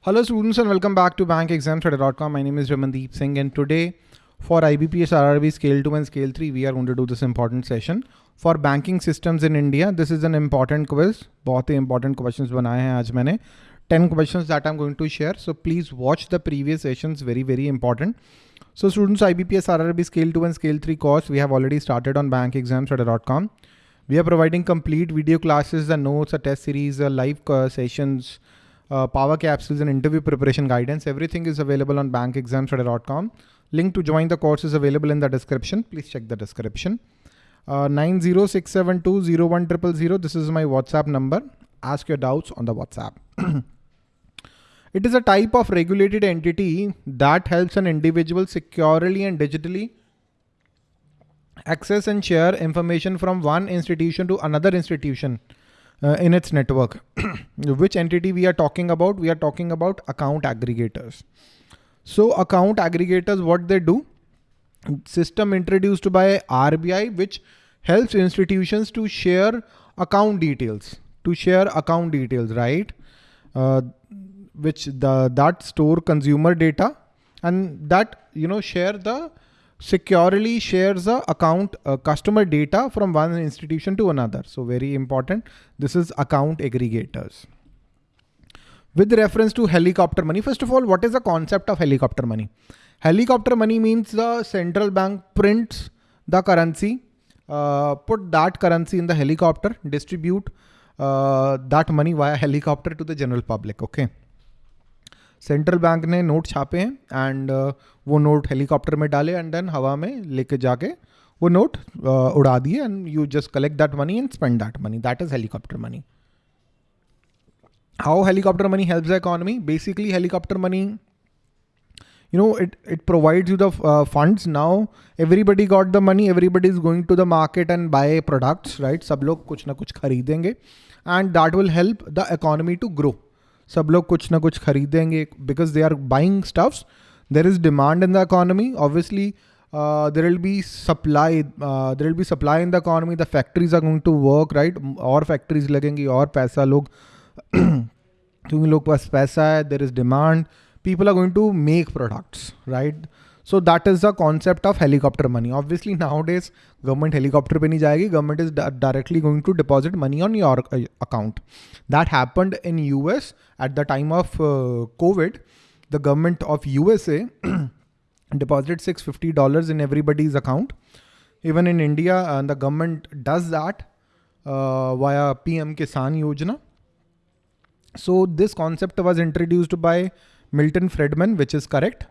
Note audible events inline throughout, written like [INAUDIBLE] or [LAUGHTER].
Hello students and welcome back to bankexamstudy.com. My name is Ramandeep Singh and today for IBPS RRB Scale 2 and Scale 3 we are going to do this important session. For banking systems in India, this is an important quiz. बहुत ही important questions बनाए हैं आज मैंने 10 questions that I'm going to share. So please watch the previous sessions very very important. So students IBPS RRB Scale 2 and Scale 3 course we have already started on bankexamstudy.com. We are providing complete video classes and notes, a test series, a live uh, sessions, uh, power capsules and interview preparation guidance. Everything is available on bankexamstudy.com. Link to join the course is available in the description. Please check the description. Uh, 906720100. This is my WhatsApp number. Ask your doubts on the WhatsApp. [CLEARS THROAT] it is a type of regulated entity that helps an individual securely and digitally access and share information from one institution to another institution uh, in its network. [CLEARS THROAT] Which entity we are talking about? We are talking about account aggregators. So account aggregators, what they do? System introduced by RBI, which helps institutions to share account details, to share account details, right? Uh, which the that store consumer data and that you know share the securely shares the account uh, customer data from one institution to another. So very important. This is account aggregators. With reference to helicopter money, first of all, what is the concept of helicopter money? Helicopter money means the central bank prints the currency, uh, put that currency in the helicopter, distribute uh, that money via helicopter to the general public. Okay. Central bank ने note छापे हैं and वो note helicopter में डाले and then हवा में लेके जाके वो नोट उड़ा दिए and you just collect that money and spend that money that is helicopter money how helicopter money help the economy basically helicopter money you know it it provides you the funds now everybody got the money everybody is going to the market and buy products right सब लोग कुछ ना कुछ खरीदेंगे. And that will help the economy to grow सब लोग कुछ ना कुछ खरीदेंगे because they are buying stuffs there is demand in the economy obviously there will be supply there will be supply in the economy the factories are going to work right और factories लगेंगी और पैसा लोग क्योंकि लोग पास पैसा है there is demand people are going to make products products, right? So that is the concept of helicopter money. Obviously nowadays government helicopter पे नहीं जाएगी. Government is directly going to deposit money on your uh, account. That happened in US at the time of uh, COVID. The government of USA deposited $650 in everybody's account. Even in India, uh, the government does that uh, via PM Kisan Yojana. So this concept was introduced by Milton Friedman, which is correct.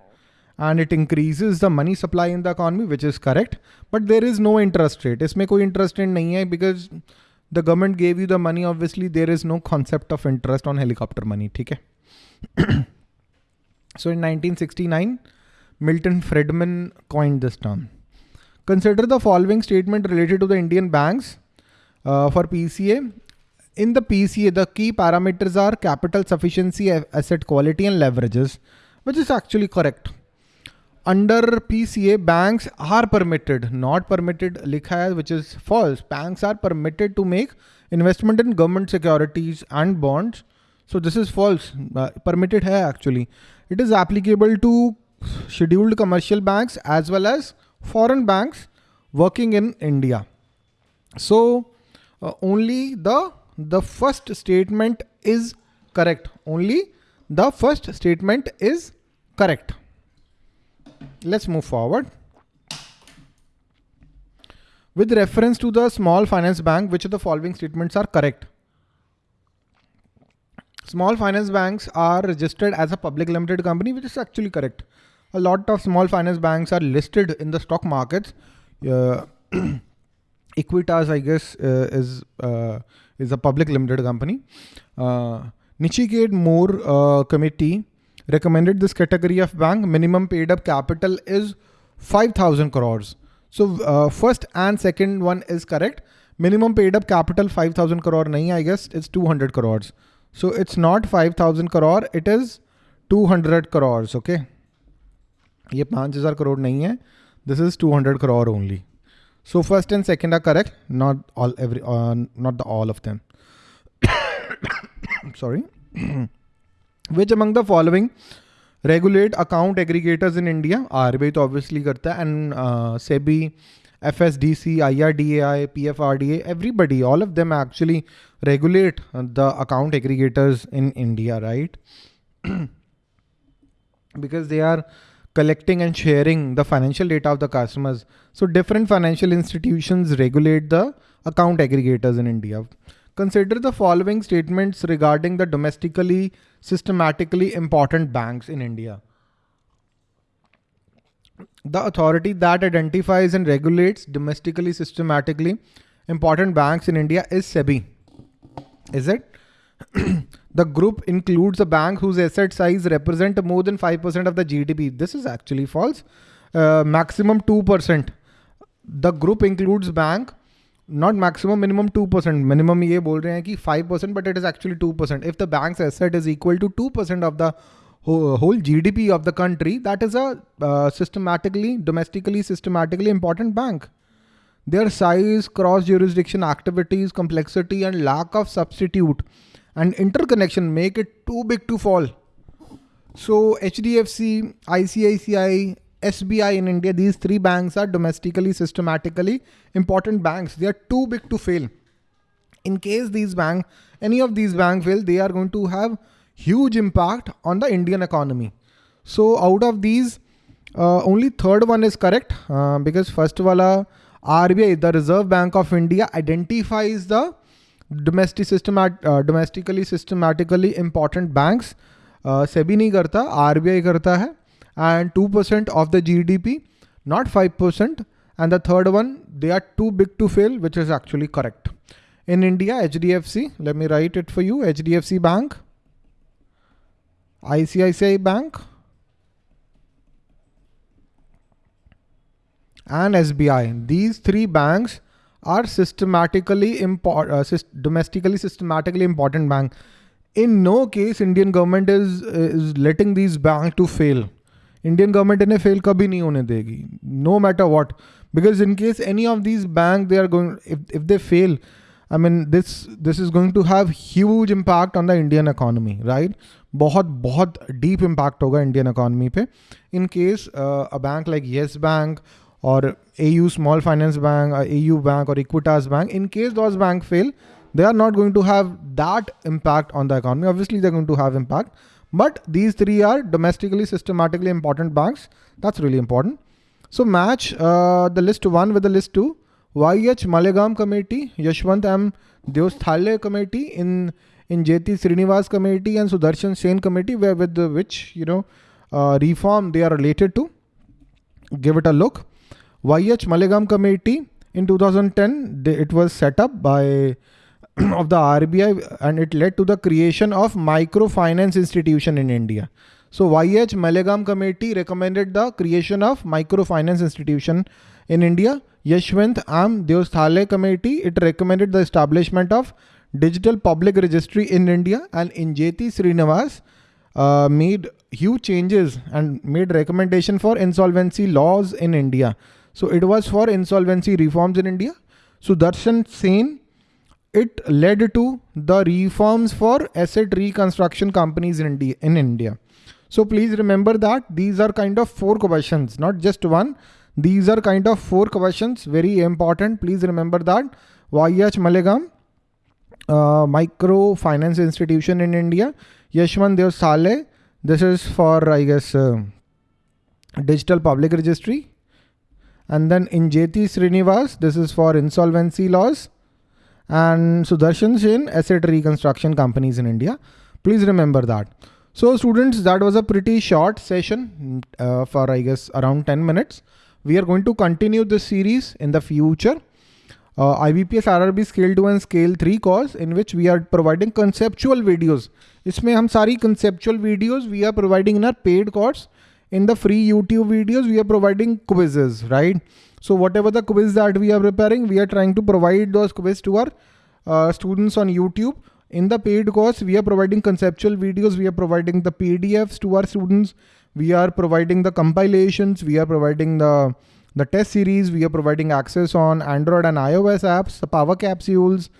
And it increases the money supply in the economy, which is correct. But there is no interest rate. इसमें कोई interest rate नहीं है because the government gave you the money. Obviously, there is no concept of interest on helicopter money. ठीक है? [CLEARS THROAT] so in 1969, Milton Friedman coined this term. Consider the following statement related to the Indian banks uh, for PCA in the PCA, the key parameters are capital sufficiency, asset quality and leverages, which is actually correct. under PCA, banks are permitted, not permitted likha which is false. Banks are permitted to make investment in government securities and bonds. So this is false. Uh, permitted hai actually. It is applicable to scheduled commercial banks as well as foreign banks working in India. So uh, only the the first statement is correct. Only the first statement is correct. Let's move forward. With reference to the small finance bank, which of the following statements are correct? Small finance banks are registered as a public limited company, which is actually correct. A lot of small finance banks are listed in the stock markets. Uh, [CLEARS THROAT] Equitas, I guess, uh, is uh, is a public limited company. Uh, Nachiket More uh, committee recommended this category of bank minimum paid up capital is 5000 crores. So uh, first and second one is correct. Minimum paid up capital 5000 crore nahi i guess it's 200 crores. So it's not 5000 crore it is 200 crores okay? ये 5000 crore nahi hai this is 200 crore only. So first and second are correct. Not all every uh, not the all of them. [COUGHS] Sorry. [COUGHS] Which among the following regulate account aggregators in India? RBI obviously karta and uh, SEBI, FSDC, IRDAI, PFRDA, everybody, all of them actually regulate the account aggregators in India, right? [CLEARS THROAT] because they are collecting and sharing the financial data of the customers. So different financial institutions regulate the account aggregators in India. Consider the following statements regarding the domestically systematically important banks in India. The authority that identifies and regulates domestically systematically important banks in India is SEBI. Is it? [CLEARS THROAT] the group includes a bank whose asset size represent more than 5% of the GDP. This is actually false. Uh, maximum 2%. The group includes bank not maximum minimum 2% minimum ye bol rahe 5% but it is actually 2% if the bank's asset is equal to 2% of the whole gdp of the country that is a uh, systematically domestically systematically important bank. Their size cross jurisdiction activities complexity and lack of substitute and interconnection make it too big to fall. So hdfc icici SBI in India, these three banks are domestically, systematically important banks. They are too big to fail. In case these bank, any of these banks fail, they are going to have huge impact on the Indian economy. So out of these, uh, only third one is correct uh, because first wala RBI, the Reserve Bank of India identifies the domestic systemat uh, domestically systematically important banks uh, SEBI नहीं करता RBI करता है and 2% of the GDP, not 5%. And the third one, they are too big to fail, which is actually correct. In India, HDFC, let me write it for you. HDFC Bank, ICICI Bank, and SBI. These three banks are systematically import, uh, syst domestically systematically important bank. In no case Indian government is is letting these banks to fail. Indian government इन्हें fail कभी नहीं होने देगी no matter what because in case any of this bank they are going if they fail I mean this this is going to have huge impact on the Indian economy right बहुत बहुत deep impact होगा Indian economy पे. In case a bank like Yes bank और A U small finance bank A U bank और Equitas bank in case those bank fail they are not going to have that impact on the economy obviously they going to have impact but these three are domestically systematically important banks. That's really important. So match uh, the list one with the list two. YH Malegam Committee, Yashwant M. Deosthale Committee, in Injeti Srinivas Committee and Sudarshan Sen Committee, where with the, which you know uh, reform they are related to. Give it a look. YH Malegam Committee in 2010, it was set up by of the RBI and it led to the creation of microfinance institution in India. So YH Malegam Committee recommended the creation of microfinance institution in India. Yashwant M. Deosthale Committee, it recommended the establishment of digital public registry in India and Injeti Srinivas uh, made huge changes and made recommendation for insolvency laws in India. So it was for insolvency reforms in India. Sudarshan Sen, it led to the reforms for asset reconstruction companies in India. In India. So please remember that these are kind of four questions, not just one. These are kind of four questions, very important. Please remember that. YH Malegam, uh, microfinance institution in India. Yashwant Deosthale, this is for, I guess, uh, digital public registry. And then Injeti Srinivas, this is for insolvency laws and Sudarshan Sen Asset Reconstruction Companies in India. Please remember that. So students, that was a pretty short session uh, for I guess around 10 minutes. We are going to continue this series in the future. Uh, IBPS RRB Scale 2 and Scale 3 course in which we are providing conceptual videos. इसमें हम सारी conceptual videos we are providing in our paid course in the free YouTube videos, we are providing quizzes, right? So whatever the quiz that we are preparing, we are trying to provide those quizzes to our uh, students on YouTube. In the paid course, we are providing conceptual videos. We are providing the PDFs to our students. We are providing the compilations. We are providing the, the test series. We are providing access on Android and iOS apps, the power capsules,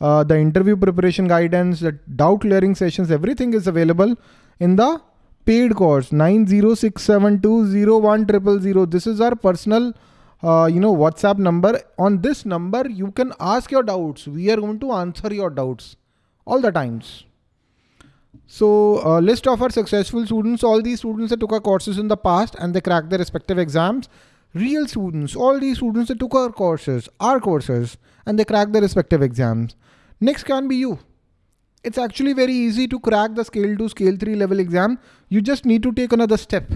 uh, the interview preparation guidance, the doubt clearing sessions, everything is available in the paid course 906720100. This is our personal uh, you know whatsapp number. On this number you can ask your doubts. We are going to answer your doubts all the times. So uh, list of our successful students. All these students that took our courses in the past and they cracked their respective exams. Real students. All these students that took our courses our courses and they cracked their respective exams. Next can be you it's actually very easy to crack the scale 2 scale 3 level exam you just need to take another step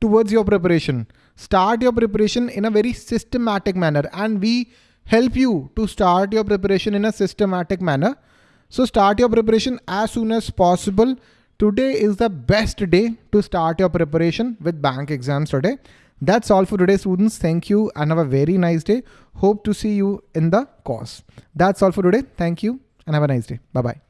towards your preparation start your preparation in a very systematic manner and we help you to start your preparation in a systematic manner. So start your preparation as soon as possible. Today is the best day to start your preparation with bank exams today. That's all for today students. Thank you and have a very nice day. Hope to see you in the course. That's all for today. Thank you and have a nice day. Bye-bye.